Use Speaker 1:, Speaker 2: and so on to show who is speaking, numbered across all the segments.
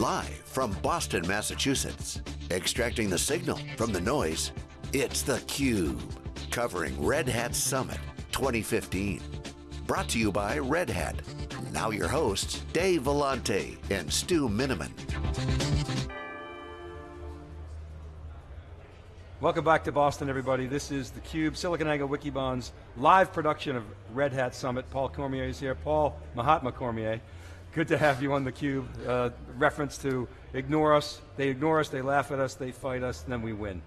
Speaker 1: Live from Boston, Massachusetts, extracting the signal from the noise, it's theCUBE, covering Red Hat Summit 2015. Brought to you by Red Hat. Now your hosts, Dave Vellante and Stu Miniman.
Speaker 2: Welcome back to Boston, everybody. This is theCUBE, SiliconANGLE Wikibon's live production of Red Hat Summit. Paul Cormier is here, Paul Mahatma Cormier. Good to have you on theCUBE. Uh, reference to ignore us, they ignore us, they laugh at us, they fight us, and then we win.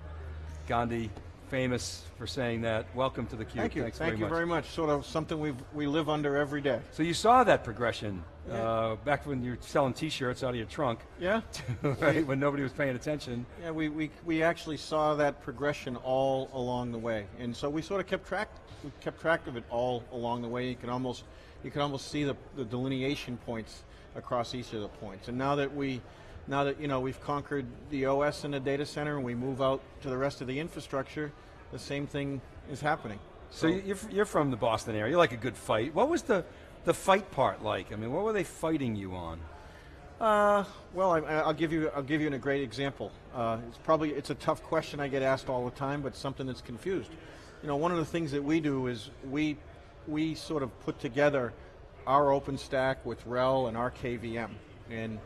Speaker 2: Gandhi, famous for saying that. Welcome to theCUBE.
Speaker 3: Thank you,
Speaker 2: Thanks
Speaker 3: thank
Speaker 2: very
Speaker 3: you
Speaker 2: much.
Speaker 3: very much. Sort of something we we live under every day.
Speaker 2: So you saw that progression
Speaker 3: Yeah.
Speaker 2: uh, back when you were selling t-shirts out of your trunk,
Speaker 3: Yeah,
Speaker 2: right, when nobody was paying attention.
Speaker 3: yeah. We, we we actually saw that progression all along the way, and so we sort of kept track. We kept track of it all along the way. You can almost you can almost see the, the delineation points across each of the points. And now that we now that you know we've conquered the OS in the data center, and we move out to the rest of the infrastructure, the same thing is happening.
Speaker 2: So you're, you're from the Boston area, you like a good fight. What was the, the fight part like? I mean, what were they fighting you on?
Speaker 3: Uh, well, I, I'll give you I'll give you a great example. Uh, it's probably it's a tough question I get asked all the time, but something that's confused. You know, one of the things that we do is we we sort of put together our OpenStack with RHEL and our KVM, and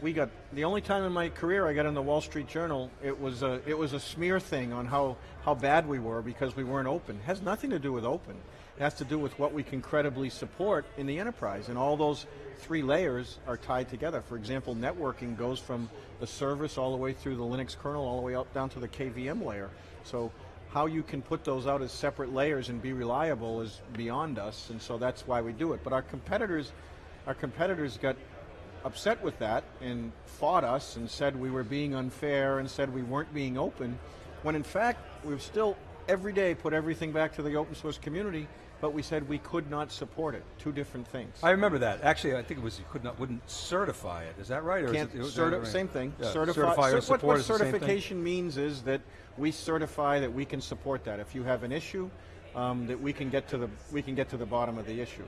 Speaker 3: we got the only time in my career I got in the Wall Street Journal. It was a it was a smear thing on how how bad we were because we weren't open. It has nothing to do with open. It has to do with what we can credibly support in the enterprise, and all those three layers are tied together. For example, networking goes from the service all the way through the Linux kernel, all the way up down to the KVM layer. So how you can put those out as separate layers and be reliable is beyond us, and so that's why we do it. But our competitors, our competitors got upset with that and fought us and said we were being unfair and said we weren't being open, when in fact we've still every day put everything back to the open source community, but we said we could not support it. Two different things.
Speaker 2: I remember that. Actually, I think it was you could not, wouldn't certify it. Is that right? Or is
Speaker 3: Can't
Speaker 2: it- is
Speaker 3: certi-
Speaker 2: right?
Speaker 3: same thing.
Speaker 2: Yeah,
Speaker 3: Certify,
Speaker 2: certify or
Speaker 3: what,
Speaker 2: support
Speaker 3: what
Speaker 2: is the same thing?
Speaker 3: certification means is that we certify that we can support that. If you have an issue, um, that we can get to the we can get to the bottom of the issue.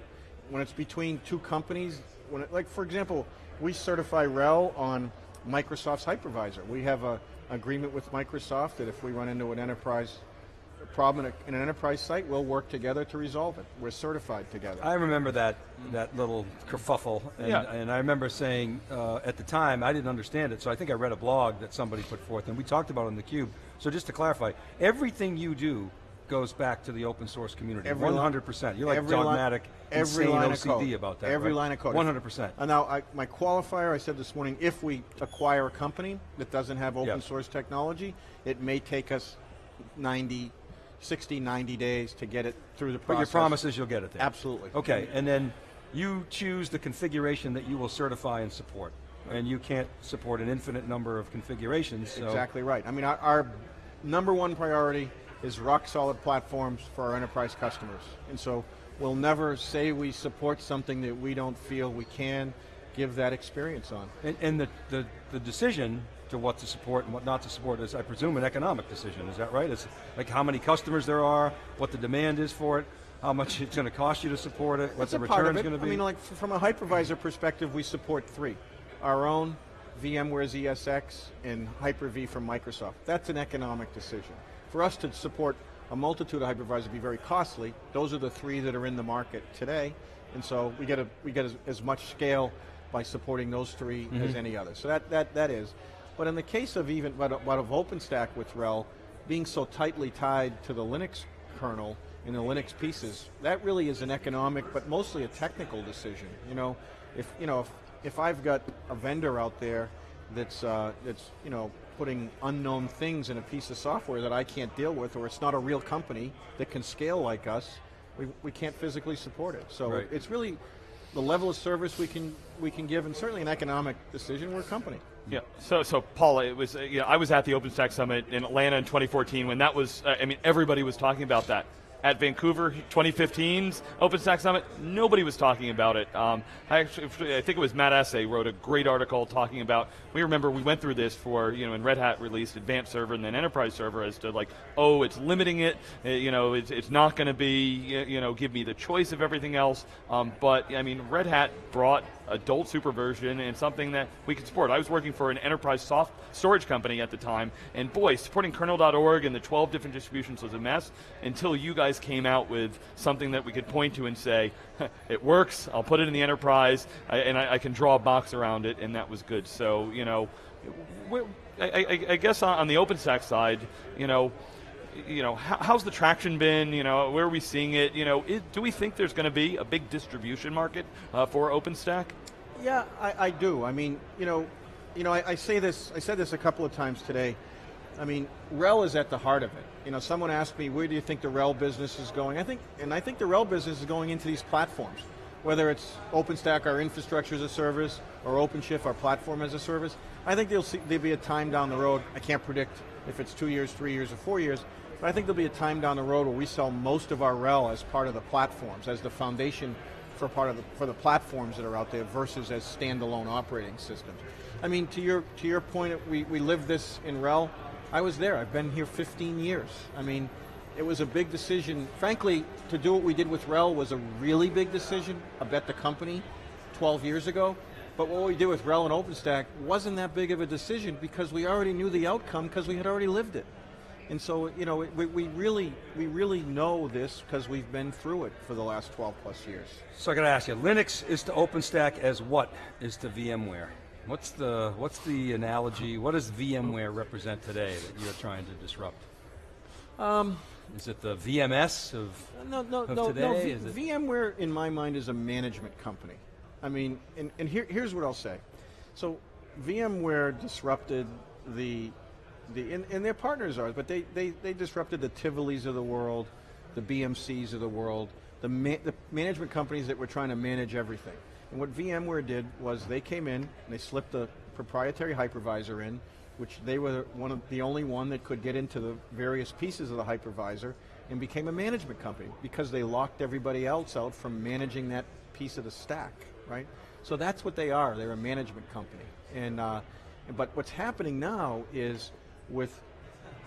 Speaker 3: When it's between two companies, when it, like for example, we certify RHEL on Microsoft's hypervisor. We have a agreement with Microsoft that if we run into an enterprise problem in, a, in an enterprise site, we'll work together to resolve it. We're certified together.
Speaker 2: I remember that that little kerfuffle, and,
Speaker 3: Yeah.
Speaker 2: and I remember saying uh, at the time I didn't understand it, so I think I read a blog that somebody put forth, and we talked about it in the cube. So just to clarify, everything you do goes back to the open source community.
Speaker 3: Every
Speaker 2: One hundred percent. You're like dogmatic,
Speaker 3: every
Speaker 2: insane
Speaker 3: line of
Speaker 2: OCD
Speaker 3: code.
Speaker 2: about that.
Speaker 3: Every
Speaker 2: right?
Speaker 3: line of code.
Speaker 2: One hundred percent.
Speaker 3: And now, I, my qualifier, I said this morning, if we acquire a company that doesn't have open
Speaker 2: Yeah.
Speaker 3: source technology, it may take us 90, 60, 90 days to get it through the process.
Speaker 2: But your promise is you'll get it there.
Speaker 3: Absolutely.
Speaker 2: Okay, and then you choose the configuration that you will certify and support. And you can't support an infinite number of configurations, so
Speaker 3: Exactly right. I mean, our, our number one priority is rock solid platforms for our enterprise customers. And so we'll never say we support something that we don't feel we can give that experience on.
Speaker 2: And, and the, the, the decision to what to support and what not to support is, I presume, an economic decision, is that right? It's like how many customers there are, what the demand is for it, how much it's going to cost you to support it, what
Speaker 3: That's
Speaker 2: the
Speaker 3: return part of
Speaker 2: return's
Speaker 3: it.
Speaker 2: going to be.
Speaker 3: I mean, like from a hypervisor perspective, we support three. Our own, VMware's ESX, and Hyper-V from Microsoft. That's an economic decision. For us to support a multitude of hypervisors would be very costly. Those are the three that are in the market today, and so we get, a, we get as, as much scale by supporting those 3
Speaker 2: Mm-hmm.
Speaker 3: as any other. So that, that, that is. But in the case of even, but, of- but of OpenStack with RHEL, being so tightly tied to the Linux kernel and the Linux pieces, that really is an economic, but mostly a technical decision. You know, if you know if, if I've got a vendor out there that's uh, that's you know putting unknown things in a piece of software that I can't deal with, or it's not a real company that can scale like us, we, we can't physically support it. So
Speaker 2: Right.
Speaker 3: it's really the level of service we can we can give, and certainly an economic decision. We're a company.
Speaker 4: Yeah. So, so Paul, it was uh, I was at the OpenStack Summit in Atlanta in 2014 when that was uh, I mean everybody was talking about that. At Vancouver 2015's OpenStack Summit, nobody was talking about it. Um, I actually, I think it was Matt Asay wrote a great article talking about. We remember we went through this for you know when Red Hat released Advanced Server and then Enterprise Server as to like, oh, it's limiting it. uh, you know, it's, it's not going to be you know give me the choice of everything else. Um, but I mean, Red Hat brought adult superversion and something that we could support. I was working for an enterprise soft storage company at the time, and boy, supporting kernel.org and the 12 different distributions was a mess until you guys came out with something that we could point to and say, it works, I'll put it in the enterprise, I, and I, I, can draw a box around it, and that was good. So, you know, I, I, guess on the OpenStack side, you know, you know, how's the traction been? You know, where are we seeing it? You know, do we think there's going to be a big distribution market uh, for OpenStack?
Speaker 3: Yeah, I, I, do. I mean, you know, you know, I, I, say this. I said this a couple of times today. I mean, RHEL is at the heart of it. You know, someone asked me, where do you think the RHEL business is going? I think, and I think the RHEL business is going into these platforms, whether it's OpenStack, our infrastructure as a service, or OpenShift, our platform as a service. I think there'll, be a time down the road. I can't predict if it's two years, three years, or four years, but I think there'll be a time down the road where we sell most of our RHEL as part of the platforms, as the foundation for part of the, for the platforms that are out there versus as standalone operating systems. I mean, to your to your point, we, we live this in RHEL. I was there. I've been here 15 years. I mean, it was a big decision. Frankly, to do what we did with RHEL was a really big decision. I bet the company 12 years ago. But what we did with RHEL and OpenStack wasn't that big of a decision because we already knew the outcome because we had already lived it. And so, you know, we, we really we really know this because we've been through it for the last 12 plus years.
Speaker 2: So I got to ask you, Linux is to OpenStack as what is to VMware? What's the what's the analogy? What does VMware represent today that you're trying to disrupt? Um, is it the VMS of,
Speaker 3: no, no,
Speaker 2: of
Speaker 3: no? No, v- VMware, in my mind, is a management company. I mean, and, and here, here's what I'll say. So, VMware disrupted the the, and, and their partners are, but they, they, they disrupted the Tivolis of the world, the BMCs of the world, the, ma the management companies that were trying to manage everything. And what VMware did was they came in and they slipped the proprietary hypervisor in, which they were one of the only one that could get into the various pieces of the hypervisor and became a management company because they locked everybody else out from managing that piece of the stack, right? So that's what they are. They're a management company. And uh, but what's happening now is with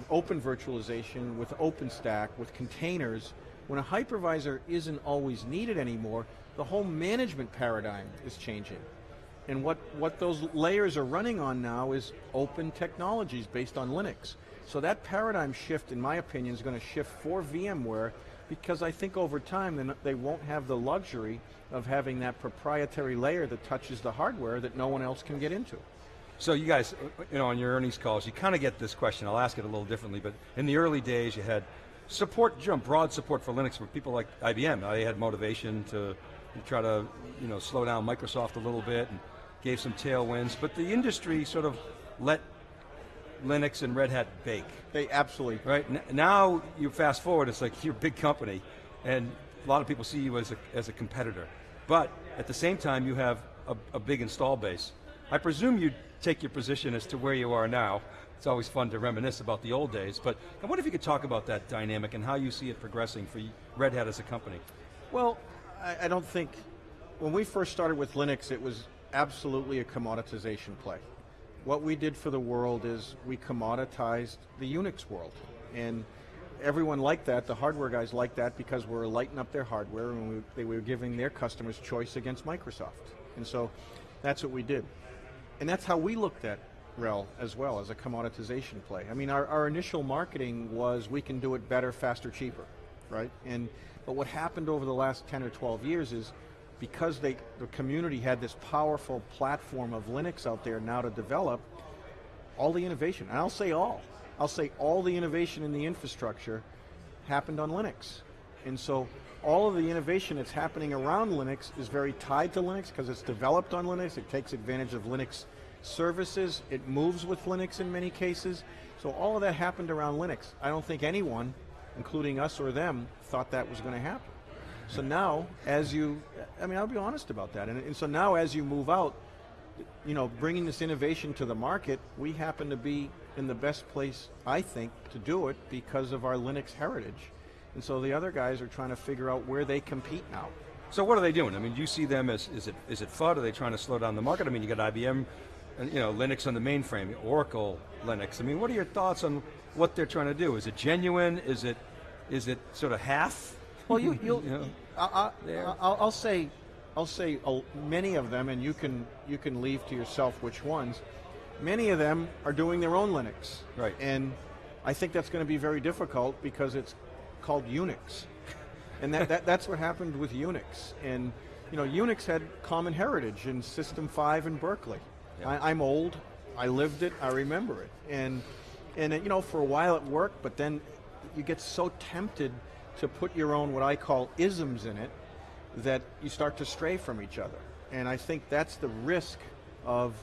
Speaker 3: open virtualization, with OpenStack, with containers, when a hypervisor isn't always needed anymore, the whole management paradigm is changing. And what, what those layers are running on now is open technologies based on Linux. So that paradigm shift, in my opinion, is going to shift for VMware because I think over time they won't have the luxury of having that proprietary layer that touches the hardware that no one else can get into.
Speaker 2: So you guys, you know, on your earnings calls, you kind of get this question. I'll ask it a little differently, but in the early days, you had support, you know, broad support for Linux for people like IBM. They had motivation to try to, you know, slow down Microsoft a little bit and gave some tailwinds. But the industry sort of let Linux and Red Hat bake.
Speaker 3: They absolutely
Speaker 2: right now. You fast forward, it's like you're a big company, and a lot of people see you as a as a competitor. But at the same time, you have a, a big install base. I presume you take your position as to where you are now. It's always fun to reminisce about the old days, but I wonder if you could talk about that dynamic and how you see it progressing for Red Hat as a company.
Speaker 3: Well, I, I don't think, when we first started with Linux, it was absolutely a commoditization play. What we did for the world is we commoditized the Unix world. And everyone liked that, the hardware guys liked that because we were lighting up their hardware and we, they were giving their customers choice against Microsoft. And so that's what we did and that's how we looked at RHEL as well as a commoditization play. I mean, our, our initial marketing was we can do it better, faster, cheaper, right? And but what happened over the last 10 or 12 years is because they, the community had this powerful platform of Linux out there now to develop, all the innovation, and I'll say all, I'll say all the innovation in the infrastructure happened on Linux. And so all of the innovation that's happening around Linux is very tied to Linux because it's developed on Linux. It takes advantage of Linux services. It moves with Linux in many cases. So all of that happened around Linux. I don't think anyone, including us or them, thought that was going to happen. So now, as you, I mean, I'll be honest about that. And, and so now, as you move out, you know, bringing this innovation to the market, we happen to be in the best place, I think, to do it because of our Linux heritage. And so the other guys are trying to figure out where they compete now.
Speaker 2: So what are they doing? I mean, do you see them as, is it, is it FUD? Are they trying to slow down the market? I mean, you got IBM, you know, Linux on the mainframe, Oracle, Linux. I mean, what are your thoughts on what they're trying to do? Is it genuine? Is it, is it sort of half?
Speaker 3: Well, you, you'll, you know, I, will say, I'll say uh, many of them, and you can you can leave to yourself which ones. Many of them are doing their own Linux,
Speaker 2: Right.
Speaker 3: And I think that's going to be very difficult because it's called Unix, and that, that that's what happened with Unix. And you know, Unix had common heritage in System 5 in Berkeley. I, I'm old. I lived it. I remember it. And and it, you know, for a while it worked, but then you get so tempted to put your own what I call isms in it that you start to stray from each other. And I think that's the risk of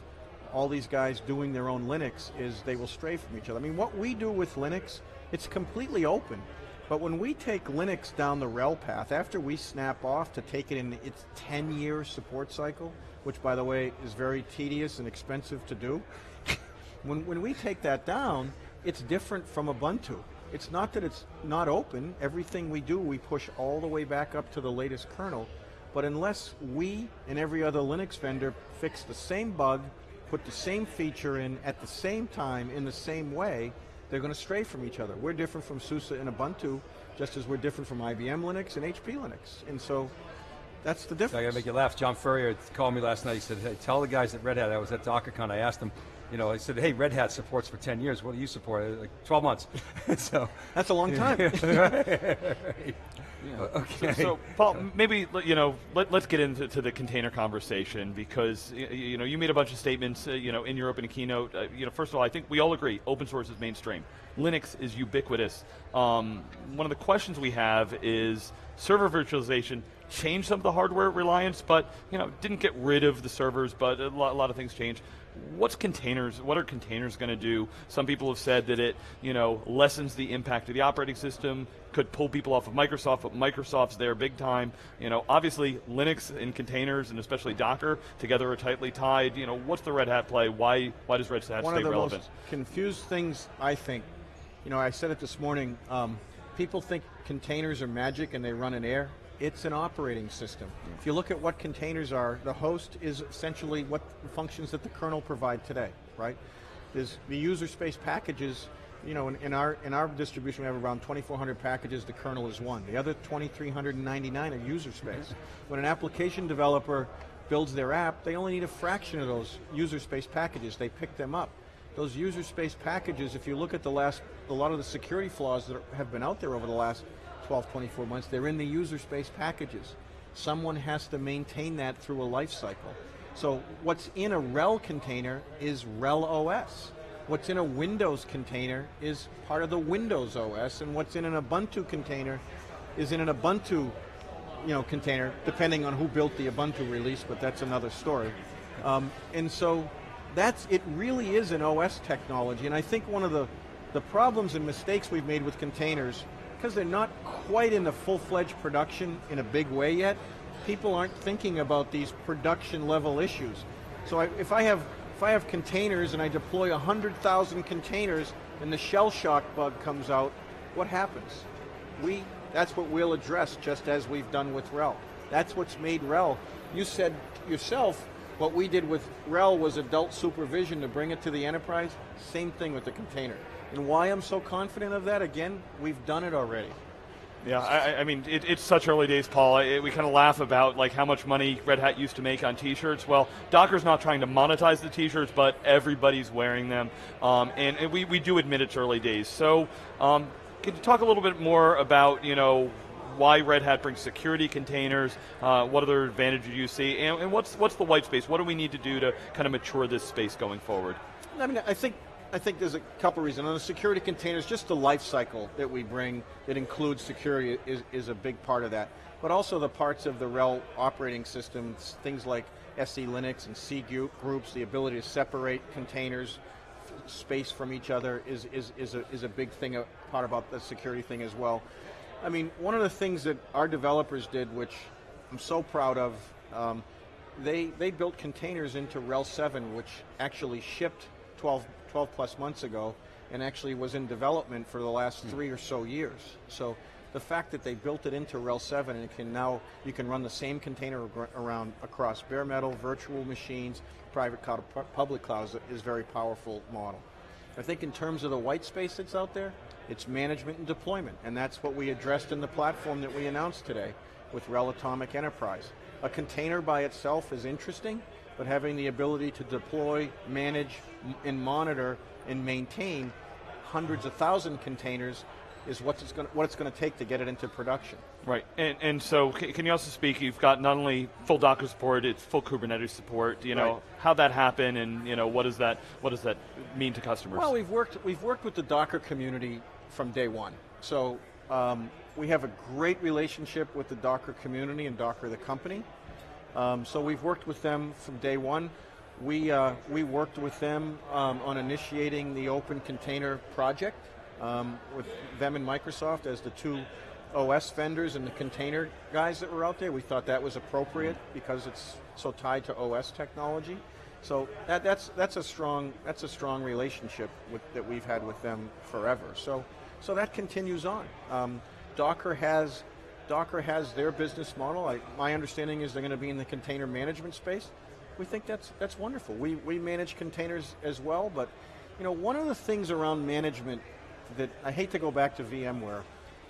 Speaker 3: all these guys doing their own Linux is they will stray from each other. I mean, what we do with Linux, it's completely open. But when we take Linux down the RHEL path, after we snap off to take it in its 10-year support cycle, which by the way is very tedious and expensive to do, when, when we take that down, it's different from Ubuntu. It's not that it's not open. Everything we do, we push all the way back up to the latest kernel. But unless we and every other Linux vendor fix the same bug, put the same feature in at the same time in the same way, they're going to stray from each other. We're different from SUSE and Ubuntu, just as we're different from IBM Linux and HP Linux. And so that's the difference.
Speaker 2: I got to make you laugh. John Furrier called me last night. He said, "Hey, tell the guys at Red Hat." I was at DockerCon. I asked them, you know, I said, "Hey, Red Hat supports for 10 years. What do you support?" Like 12 months. so
Speaker 3: That's a long time.
Speaker 2: okay.
Speaker 4: So, Paul, maybe you know, let, us get into to the container conversation because you know you made a bunch of statements, uh, you know, in your opening keynote. Uh, you know, first of all, I think we all agree open source is mainstream. Linux is ubiquitous. Um, one of the questions we have is server virtualization changed some of the hardware reliance, but you know, didn't get rid of the servers, but a lot, a lot of things changed. What's containers? What are containers going to do? Some people have said that it, you know, lessens the impact of the operating system, could pull people off of Microsoft, but Microsoft's there big time. You know, obviously Linux and containers, and especially Docker, together are tightly tied. You know, what's the Red Hat play? Why why does Red Hat
Speaker 3: One
Speaker 4: stay
Speaker 3: of the
Speaker 4: relevant?
Speaker 3: most confused things I think, you know, I said it this morning. Um, people think containers are magic and they run in air. It's an operating system. If you look at what containers are, the host is essentially what functions that the kernel provide today, right? There's the user space packages. You know, in, in our in our distribution, we have around 2,400 packages. The kernel is one. The other 2,399 are user space. When an application developer builds their app, they only need a fraction of those user space packages. They pick them up. Those user space packages, if you look at the last, a lot of the security flaws that have been out there over the last 12, 24 months, they're in the user space packages. Someone has to maintain that through a life cycle. So what's in a RHEL container is RHEL OS. What's in a Windows container is part of the Windows OS, and what's in an Ubuntu container is in an Ubuntu you know, container, depending on who built the Ubuntu release, but that's another story. Um, and so that's it really is an OS technology. And I think one of the, the problems and mistakes we've made with containers, because they're not quite in the full-fledged production in a big way yet, people aren't thinking about these production level issues. So I, if I have if I have containers and I deploy 100,000 containers and the Shellshock bug comes out, what happens? We that's what we'll address just as we've done with RHEL. That's what's made RHEL. You said yourself what we did with RHEL was adult supervision to bring it to the enterprise. Same thing with the container. And why I'm so confident of that, again, we've done it already.
Speaker 4: Yeah, I, I mean, it, it's such early days, Paul. I, we kind of laugh about like how much money Red Hat used to make on T-shirts. Well, Docker's not trying to monetize the T-shirts, but everybody's wearing them, um, and, and we, we do admit it's early days. So, um, can you talk a little bit more about you know why Red Hat brings security containers? Uh, what other advantages do you see, and, and what's what's the white space? What do we need to do to kind of mature this space going forward?
Speaker 3: I mean, I think I think there's a couple reasons. On the security containers, just the life cycle that we bring that includes security is, is a big part of that. But also the parts of the RHEL operating system, things like SELinux and C groups, the ability to separate containers, space from each other is, is, is, a, is a big thing, a part about the security thing as well. I mean, one of the things that our developers did, which I'm so proud of, um, they, they built containers into RHEL 7, which actually shipped 12, 12 plus months ago and actually was in development for the last hmm. three or so years. So the fact that they built it into RHEL 7 and it can now, you can run the same container around across bare metal, virtual machines, private cloud, public clouds is a very powerful model. I think in terms of the white space that's out there, it's management and deployment, and that's what we addressed in the platform that we announced today with RHEL Atomic Enterprise. a container by itself is interesting, but having the ability to deploy, manage, and monitor and maintain hundreds of thousand containers is what it's going what it's going to take to get it into production.
Speaker 4: Right, and and so can you also speak? You've got not only full Docker support, it's full Kubernetes support. You know
Speaker 3: Right.
Speaker 4: how that happened, and you know what does that what does that mean to customers?
Speaker 3: Well, we've worked we've worked with the Docker community from day one. So um, we have a great relationship with the Docker community and Docker the company. Um, so we've worked with them from day one. We uh, we worked with them um, on initiating the Open Container project um, with them and Microsoft as the two OS vendors and the container guys that were out there. We thought that was appropriate because it's so tied to OS technology. So that, that's that's a strong that's a strong relationship with, that we've had with them forever. So so that continues on. Um, Docker has Docker has their business model. I, my understanding is they're going to be in the container management space. We think that's that's wonderful. We we manage containers as well, but you know one of the things around management that I hate to go back to VMware,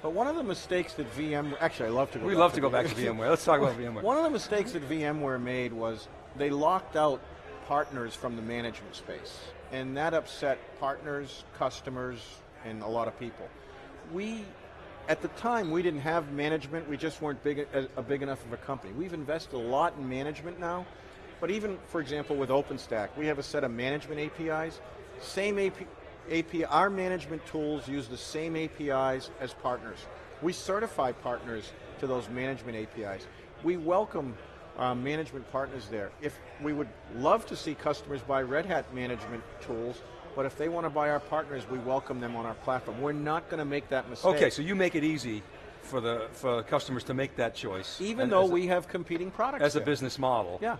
Speaker 3: but one of the mistakes that VMware, actually I love to go.
Speaker 2: We love
Speaker 3: to
Speaker 2: to go back to VMware. Let's talk about VMware.
Speaker 3: one of the mistakes that VMware made was they locked out partners from the management space, and that upset partners, customers, and a lot of people. We, at the time, we didn't have management. We just weren't big a, a big enough of a company. We've invested a lot in management now, but even, for example, with OpenStack, we have a set of management APIs. Same AP, API, our management tools use the same APIs as partners. We certify partners to those management APIs. We welcome uh, management partners there. If we would love to see customers buy Red Hat management tools, but if they want to buy our partners, we welcome them on our platform. We're not going to make that mistake.
Speaker 2: Okay, so you make it easy for the for customers to make that choice.
Speaker 3: even though
Speaker 2: as a-
Speaker 3: we have competing products
Speaker 2: as a business model.
Speaker 3: Yeah,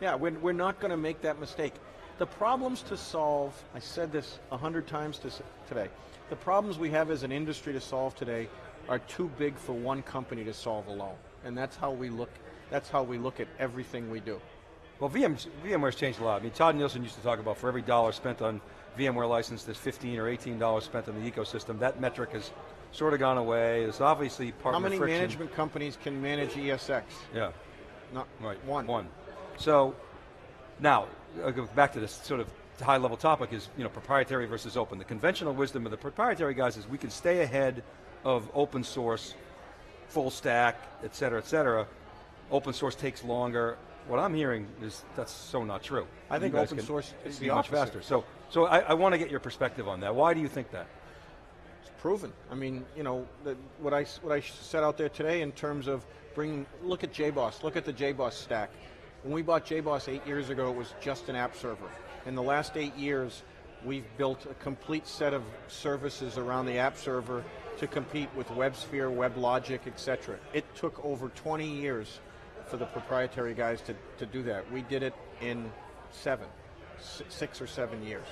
Speaker 3: yeah, we're, we're not going to make that mistake. The problems to solve, I said this a hundred times to, today, the problems we have as an industry to solve today are too big for one company to solve alone. And that's how we look, that's how we look at everything we do.
Speaker 2: Well, VM, VMware's changed a lot. I mean, Tod Nielsen used to talk about for every dollar spent on VMware license, there's 15 or 18 dollars spent on the ecosystem. That metric has sort of gone away. There's obviously partner
Speaker 3: How many
Speaker 2: friction.
Speaker 3: management companies can manage ESX?
Speaker 2: Yeah.
Speaker 3: Not
Speaker 2: Right.
Speaker 3: one.
Speaker 2: One. So now, I'll go back to this sort of high level topic is you know proprietary versus open. The conventional wisdom of the proprietary guys is we can stay ahead of open source, full stack, et cetera, et cetera. Open source takes longer. What I'm hearing is that's so not true.
Speaker 3: I think open source is
Speaker 2: much
Speaker 3: opposite.
Speaker 2: faster. So, so I, I want to get your perspective on that. Why do you think that?
Speaker 3: It's proven. I mean, you know, the, what I what I set out there today in terms of bringing. Look at JBoss. Look at the JBoss stack. When we bought JBoss eight years ago, it was just an app server. In the last eight years, we've built a complete set of services around the app server to compete with WebSphere, WebLogic, etc. It took over 20 years for the proprietary guys to, to do that. We did it in seven, six or seven years.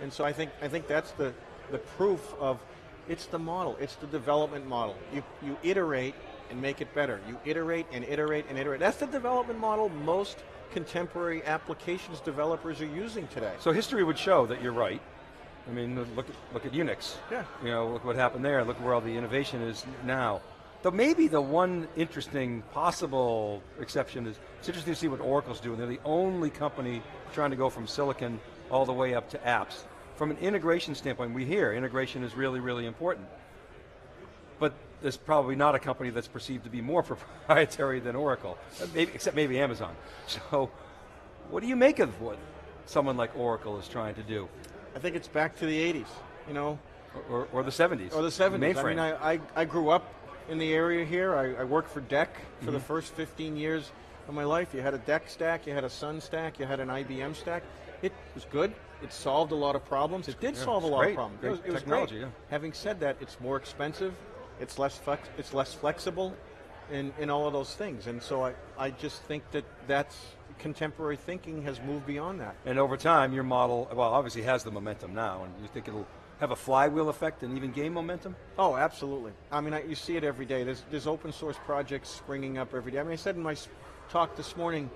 Speaker 3: And so I think I think that's the the proof of it's the model, it's the development model. You you iterate and make it better. You iterate and iterate and iterate. That's the development model most contemporary applications developers are using today.
Speaker 2: So history would show that you're right. I mean, look at look at Unix.
Speaker 3: Yeah.
Speaker 2: You know, look what happened there. Look where all the innovation is now. Though maybe the one interesting possible exception is it's interesting to see what Oracle's doing. They're the only company trying to go from silicon all the way up to apps. From an integration standpoint, we hear integration is really, really important. But there's probably not a company that's perceived to be more proprietary than Oracle, uh, maybe, except maybe Amazon. So, what do you make of what someone like Oracle is trying to do,
Speaker 3: I think it's back to the 80s, you know,
Speaker 2: or, or, or the 70s,
Speaker 3: or the 70s.
Speaker 2: Mainframe.
Speaker 3: I mean, I, I, I grew up in the area here. I, I worked for DEC for
Speaker 2: Mm-hmm.
Speaker 3: the first 15 years of my life. You had a DEC stack, you had a Sun stack, you had an IBM stack. It was good. It solved a lot of problems. It did
Speaker 2: Yeah,
Speaker 3: solve a lot
Speaker 2: great.
Speaker 3: of problems.
Speaker 2: Great
Speaker 3: it was, it was
Speaker 2: technology,
Speaker 3: great.
Speaker 2: yeah.
Speaker 3: Having said that, it's more expensive. It's less flex, It's less flexible, in, in all of those things. And so I, I just think that that's contemporary thinking has moved beyond that.
Speaker 2: And over time, your model, well, obviously has the momentum now, and you think it'll have a flywheel effect and even gain momentum?
Speaker 3: Oh, absolutely. I mean, I, you see it every day. There's, there's open source projects springing up every day. I mean, I said in my talk this morning,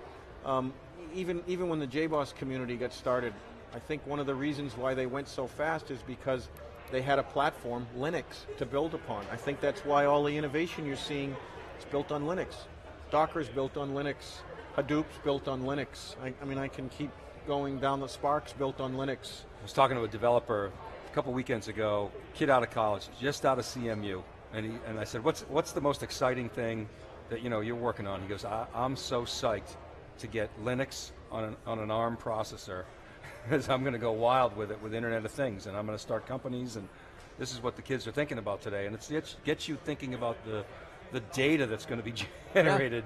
Speaker 3: um, even even when the JBoss community got started, I think one of the reasons why they went so fast is because they had a platform, Linux, to build upon. I think that's why all the innovation you're seeing is built on Linux. Docker's built on Linux. Hadoop's built on Linux. I, I mean, I can keep going down the Spark's built on Linux.
Speaker 2: I was talking to a developer a couple weekends ago, kid out of college, just out of CMU, and he, and I said, "What's what's the most exciting thing that you know you're working on?" He goes, I, "I'm so psyched to get Linux on an, on an ARM processor, because I'm going to go wild with it with Internet of Things, and I'm going to start companies, and this is what the kids are thinking about today, and it's, it gets you thinking about the the data that's going to be generated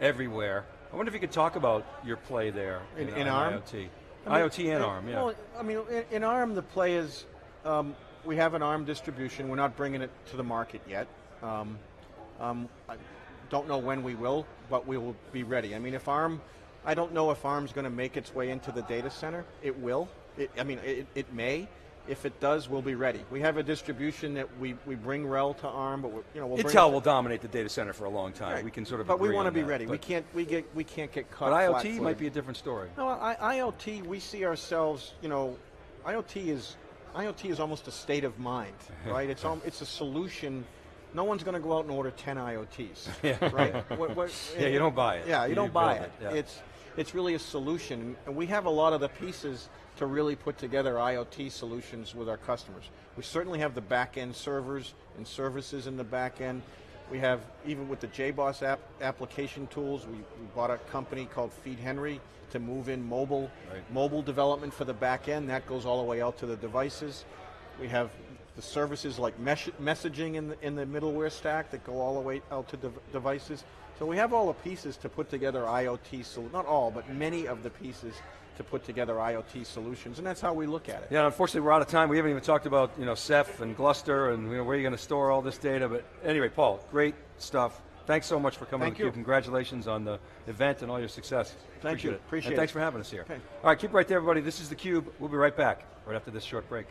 Speaker 2: everywhere." I wonder if you could talk about your play there
Speaker 3: In-
Speaker 2: in,
Speaker 3: in ARM?
Speaker 2: IoT.
Speaker 3: I mean,
Speaker 2: IoT and
Speaker 3: uh,
Speaker 2: ARM, yeah.
Speaker 3: Well, I mean, in, in ARM, the play is um, we have an ARM distribution. We're not bringing it to the market yet. Um, um, I don't know when we will, but we will be ready. I mean, if ARM, I don't know if ARM's going to make its way into the data center. It will. It, I mean, it, it may. If it does, we'll be ready. We have a distribution that we, we bring RHEL to ARM, but we're, you know we'll
Speaker 2: Intel will dominate the data center for a long time.
Speaker 3: Right.
Speaker 2: We can sort of
Speaker 3: But we want to be
Speaker 2: that.
Speaker 3: ready. we can't we get we can't get caught.
Speaker 2: but IoT might be a different story.
Speaker 3: No, I, IoT, we see ourselves, you know, IoT is IoT is almost a state of mind, right? It's al- it's a solution. No one's going to go out and order 10 IoTs,
Speaker 2: Yeah.
Speaker 3: right? What- what-
Speaker 2: Yeah, you don't buy it.
Speaker 3: Yeah, you,
Speaker 2: You
Speaker 3: don't buy it.
Speaker 2: it, yeah.
Speaker 3: It's it's really a solution, and we have a lot of the pieces to really put together IoT solutions with our customers. We certainly have the back end servers and services in the back end. We have, even with the JBoss app application tools, we, we bought a company called FeedHenry to move in mobile
Speaker 2: Right.
Speaker 3: mobile development for the back end. That goes all the way out to the devices. We have the services like messaging in the, in the middleware stack that go all the way out to dev- devices. So we have all the pieces to put together IoT, sol- not all, but many of the pieces to put together IoT solutions, and that's how we look at it.
Speaker 2: Yeah, unfortunately, we're out of time. We haven't even talked about you know Ceph and Gluster and you know, where you're going to store all this data. But anyway, Paul, great stuff. Thanks so much for coming
Speaker 3: Thank you.
Speaker 2: Congratulations on the event and all your success.
Speaker 3: Thank
Speaker 2: Appreciate
Speaker 3: you.
Speaker 2: it.
Speaker 3: Appreciate
Speaker 2: and thanks for having us here.
Speaker 3: Okay.
Speaker 2: All right, keep right there, everybody. This is theCUBE. We'll be right back right after this short break.